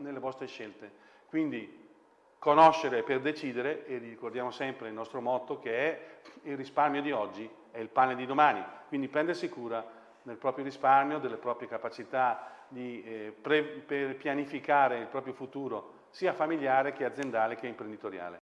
nelle vostre scelte. Quindi conoscere per decidere e ricordiamo sempre il nostro motto che è il risparmio di oggi è il pane di domani, quindi prendersi cura del proprio risparmio, delle proprie capacità di, eh, per pianificare il proprio futuro sia familiare che aziendale che imprenditoriale.